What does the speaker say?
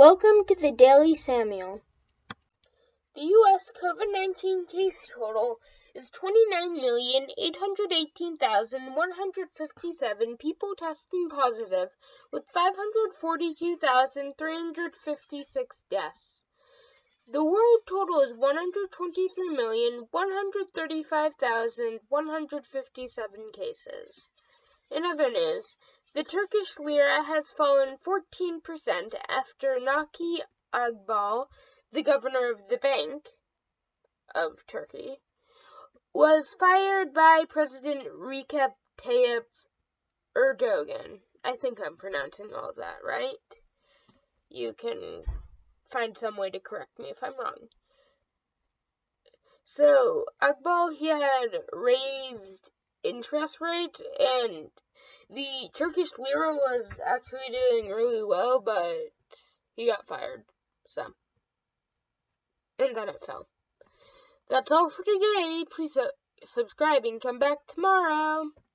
Welcome to the Daily Samuel. The U.S. COVID 19 case total is 29,818,157 people testing positive, with 542,356 deaths. The world total is 123,135,157 cases. In other news, the Turkish lira has fallen 14% after Naki Agbal, the governor of the Bank of Turkey, was fired by President Recep Tayyip Erdogan. I think I'm pronouncing all that right. You can find some way to correct me if I'm wrong. So, Akbal, he had raised interest rates and the Turkish lira was actually doing really well, but he got fired. So, and then it fell. That's all for today. Please uh, subscribe and come back tomorrow.